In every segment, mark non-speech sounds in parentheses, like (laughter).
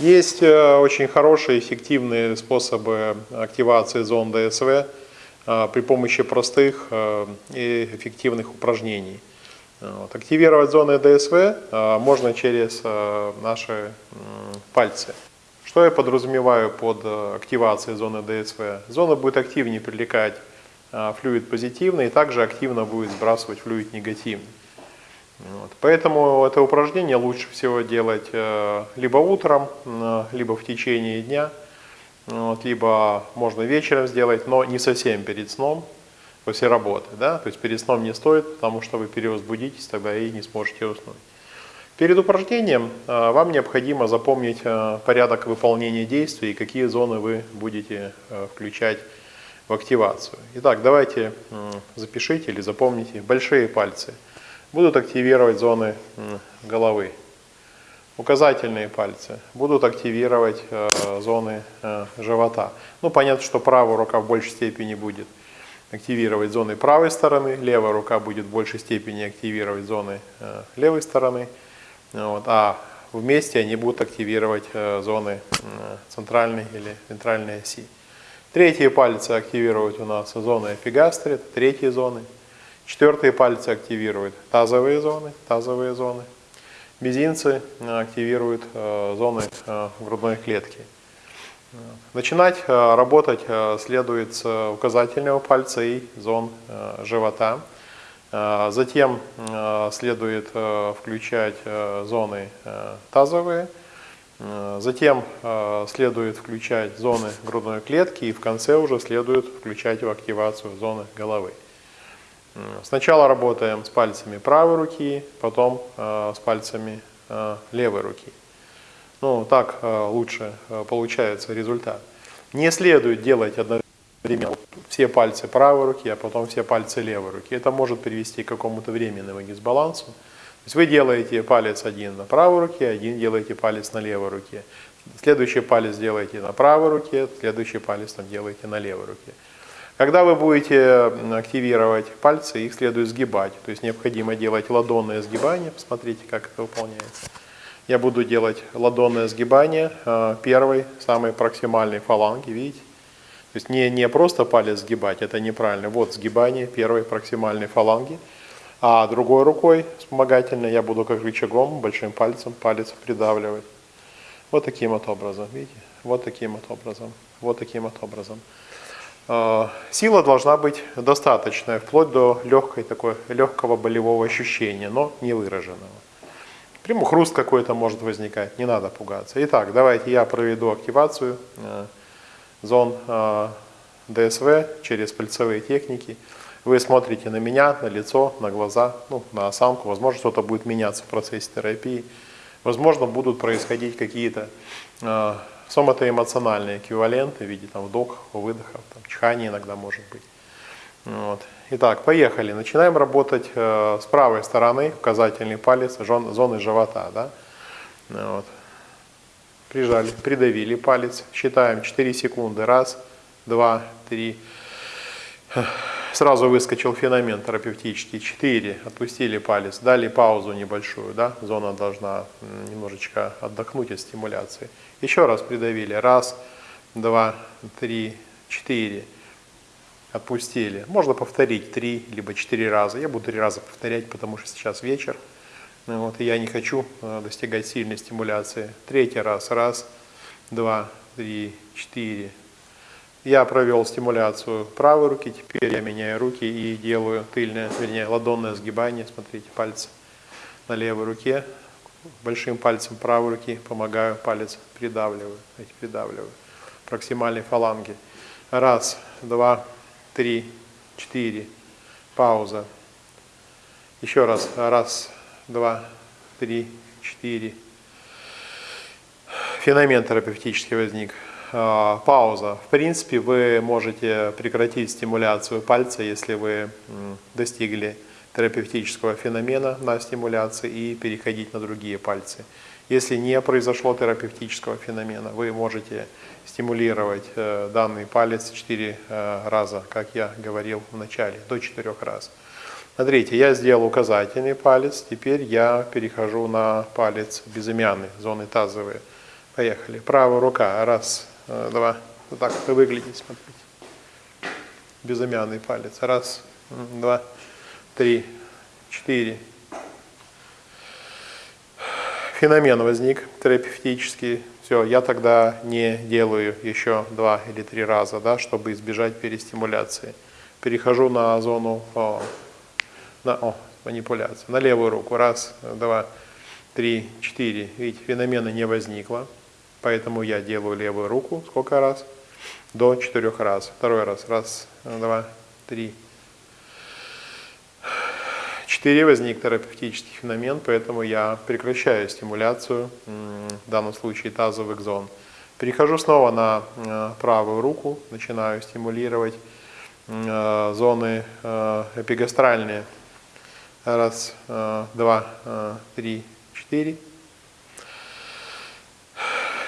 Есть э, очень хорошие, эффективные способы активации зон ДСВ э, при помощи простых э, и эффективных упражнений. Активировать зоны ДСВ можно через наши пальцы. Что я подразумеваю под активацией зоны ДСВ? Зона будет активнее привлекать флюид позитивный и также активно будет сбрасывать флюид негативный. Вот. Поэтому это упражнение лучше всего делать э, либо утром, э, либо в течение дня, вот, либо можно вечером сделать, но не совсем перед сном, после работы. Да? То есть перед сном не стоит, потому что вы перевозбудитесь, тогда и не сможете уснуть. Перед упражнением э, вам необходимо запомнить порядок выполнения действий и какие зоны вы будете включать в активацию. Итак, давайте запишите или запомните большие пальцы – будут активировать зоны головы. Указательные пальцы будут активировать э, зоны э, живота. Ну, понятно, что правая рука в большей степени будет активировать зоны правой стороны, левая рука будет в большей степени активировать зоны э, левой стороны, вот, а вместе они будут активировать э, зоны э, центральной или вентральной оси. Третьи пальцы активируют у нас зоны эпигастрит, третьи зоны. Четвертые пальцы активируют тазовые зоны, тазовые зоны. Мизинцы э, активируют э, зоны э, грудной клетки. Начинать работать следует с указательного пальца и зон живота. Затем следует включать зоны тазовые. Затем следует включать зоны грудной клетки и в конце уже следует включать в активацию зоны головы. Сначала работаем с пальцами правой руки, потом э, с пальцами э, левой руки. Ну, так э, лучше получается результат. Не следует делать одновременно все пальцы правой руки, а потом все пальцы левой руки. Это может привести к какому-то временному дисбалансу. То есть вы делаете палец один на правой руке, один делаете палец на левой руке. Следующий палец делаете на правой руке, следующий палец там делаете на левой руке. Когда вы будете активировать пальцы, их следует сгибать. То есть необходимо делать ладонное сгибание. Посмотрите, как это выполняется. Я буду делать ладонное сгибание э, первой, самой проксимальной фаланги, видите? То есть не, не просто палец сгибать, это неправильно. Вот сгибание первой проксимальной фаланги. А другой рукой вспомогательной я буду как рычагом, большим пальцем, палец придавливать. Вот таким вот образом, видите? Вот таким вот образом, вот таким вот образом. Э, сила должна быть достаточная, вплоть до легкой, такой, легкого болевого ощущения, но не выраженного. Прямо хруст какой-то может возникать, не надо пугаться. Итак, давайте я проведу активацию э, зон э, ДСВ через пальцевые техники. Вы смотрите на меня, на лицо, на глаза, ну, на осанку. Возможно, что-то будет меняться в процессе терапии. Возможно, будут происходить какие-то соматоэмоциональные эквиваленты в виде там, вдохов, выдохов, там, чихания иногда может быть. Вот. Итак, поехали. Начинаем работать э, с правой стороны, указательный палец, жон, зоны живота. Да? Вот. Прижали, придавили палец. Считаем 4 секунды. Раз, два, три. Сразу выскочил феномен терапевтический. 4. Отпустили палец. Дали паузу небольшую. Да? Зона должна немножечко отдохнуть от стимуляции. Еще раз придавили. Раз, два, три, четыре. Отпустили. Можно повторить три, либо четыре раза. Я буду три раза повторять, потому что сейчас вечер. Ну вот, и я не хочу э, достигать сильной стимуляции. Третий раз. Раз, два, три, четыре. Я провел стимуляцию правой руки. Теперь я меняю руки и делаю тыльное, вернее, ладонное сгибание. Смотрите, пальцы на левой руке большим пальцем правой руки помогаю, палец придавливаю, эти придавливаю. Проксимальной фаланги. Раз, два, три, четыре. Пауза. Еще раз. Раз, два, три, четыре. Феномен терапевтический возник. А, пауза. В принципе, вы можете прекратить стимуляцию пальца, если вы достигли терапевтического феномена на стимуляции и переходить на другие пальцы. Если не произошло терапевтического феномена, вы можете стимулировать э, данный палец 4 э, раза, как я говорил в начале, до 4 раз. Смотрите, я сделал указательный палец, теперь я перехожу на палец безымянный, зоны тазовые. Поехали. Правая рука. Раз, э, два. Вот так это выглядит, смотрите. Безымянный палец. Раз, два, три, четыре. Феномен возник терапевтический. Все, я тогда не делаю еще два или три раза, да, чтобы избежать перестимуляции. Перехожу на зону о, на, о, манипуляции. На левую руку. Раз, два, три, четыре. Видите, феномена не возникло. Поэтому я делаю левую руку. Сколько раз? До четырех раз. Второй раз. Раз, два, три. Четыре возник терапевтический феномен, поэтому я прекращаю стимуляцию, в данном случае тазовых зон. Перехожу снова на э, правую руку, начинаю стимулировать э, зоны э, эпигастральные. Раз, два, три, четыре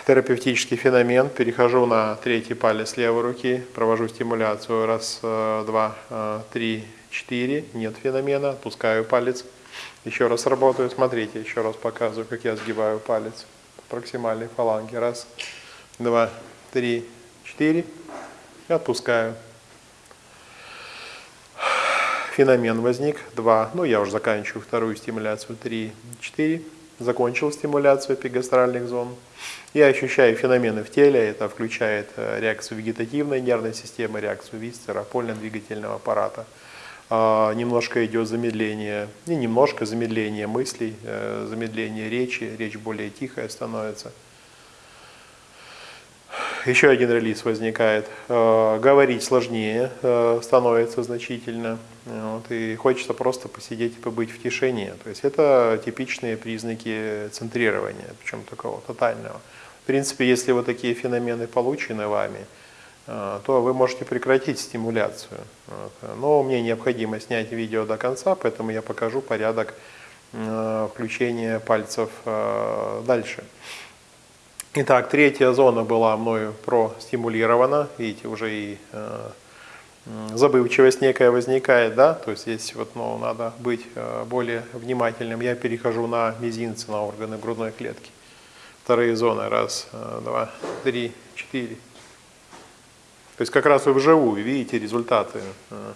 терапевтический феномен. Перехожу на третий палец левой руки, провожу стимуляцию. Раз, э, два, э, три, четыре. Нет феномена. Отпускаю палец. Еще раз работаю. Смотрите, еще раз показываю, как я сгибаю палец проксимальной фаланге. Раз, два, три, четыре. И отпускаю. Феномен возник. Два. Ну, я уже заканчиваю вторую стимуляцию. Три, четыре. Закончил стимуляцию эпигастральных зон. Я ощущаю феномены в теле, это включает э, реакцию вегетативной нервной системы, реакцию висцера, опольно-двигательного аппарата. А, немножко идет замедление, не немножко замедление мыслей, э, замедление речи, речь более тихая становится. Еще один релиз возникает. Э, говорить сложнее становится значительно. Вот, и хочется просто посидеть и побыть в тишине. То есть это типичные признаки центрирования, причем такого тотального. В принципе, если вот такие феномены получены вами, э, то вы можете прекратить стимуляцию. Но мне необходимо снять видео до конца, поэтому я покажу порядок э, включения пальцев э, дальше. Итак, третья зона была мною простимулирована. Видите, уже и забывчивость некая возникает, да, то есть здесь вот, ну, надо быть более внимательным. Я перехожу на мизинцы, на органы грудной клетки вторые зоны. Раз, э, два, три, четыре. То есть как раз вы вживую видите результаты э,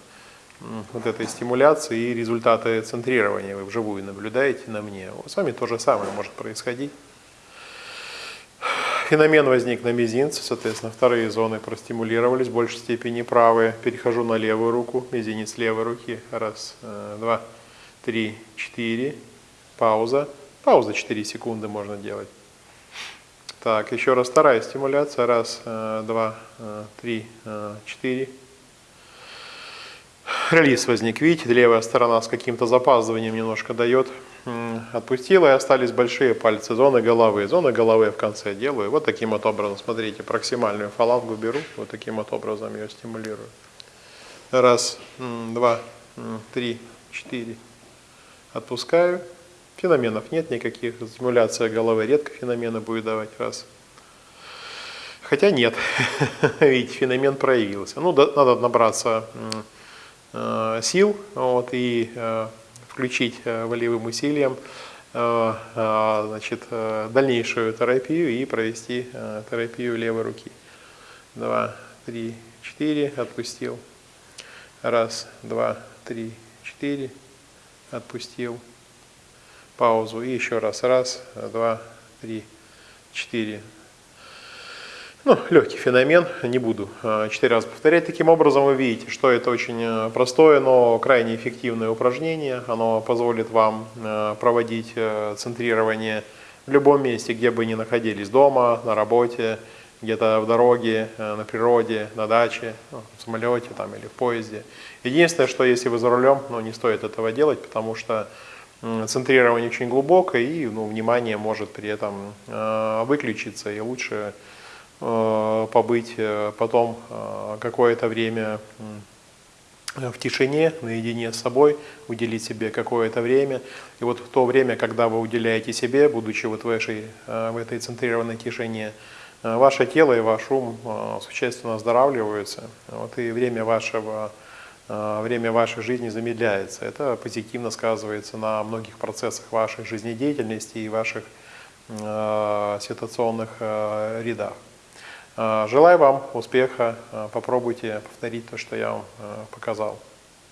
вот этой стимуляции и результаты центрирования. Вы вживую наблюдаете на мне. С вами то же самое может происходить. Феномен возник на мизинце, соответственно, вторые зоны простимулировались в большей степени правые. Перехожу на левую руку, мизинец левой руки. Раз, э, два, три, четыре. Пауза. Пауза 4 секунды можно делать. Так, еще раз вторая стимуляция. Раз, э, два, э, три, четыре. Релиз возник. Видите, левая сторона с каким-то запаздыванием немножко дает. Отпустила и остались большие пальцы зоны головы. Зоны головы в конце делаю. Вот таким вот образом. Смотрите, проксимальную фалангу беру. Вот таким вот образом ее стимулирую. Раз, два, три, четыре. Отпускаю. Феноменов нет никаких, стимуляция головы редко феномены будет давать раз. Хотя нет, (laughs) видите, феномен проявился. Ну, надо набраться э, сил вот, и э, включить э, волевым усилием значит, э, дальнейшую терапию и провести э, терапию левой руки. Два, три, четыре, отпустил. Раз, два, три, четыре, отпустил паузу и еще раз. Раз, два, три, четыре. Ну, легкий феномен, не буду а, четыре раза повторять. Таким образом вы видите, что это очень э, простое, но крайне эффективное упражнение. Оно позволит вам э, проводить э, центрирование в любом месте, где бы ни находились, дома, на работе, где-то в дороге, на природе, на даче, ну, в самолете там, или в поезде. Единственное, что если вы за рулем, ну, не стоит этого делать, потому что центрирование очень глубокое, и ну, внимание может при этом э, выключиться, и лучше э, побыть э, потом э, какое-то время в тишине, наедине с собой, уделить себе какое-то время. И вот в то время, когда вы уделяете себе, будучи вот в этой, э, в этой центрированной тишине, э, ваше тело и ваш ум э, существенно оздоравливаются. Вот, и время вашего Э, время вашей жизни замедляется. Это позитивно сказывается на многих процессах вашей жизнедеятельности и ваших э, ситуационных э, рядах. Желаю вам успеха, попробуйте повторить то, что я вам э, показал.